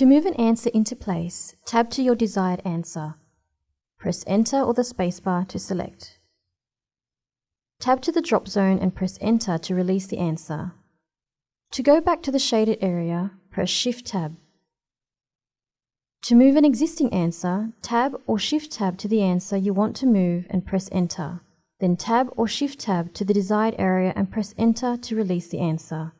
To move an answer into place, tab to your desired answer. Press Enter or the spacebar to select. Tab to the drop zone and press Enter to release the answer. To go back to the shaded area, press Shift-Tab. To move an existing answer, Tab or Shift-Tab to the answer you want to move and press Enter. Then Tab or Shift-Tab to the desired area and press Enter to release the answer.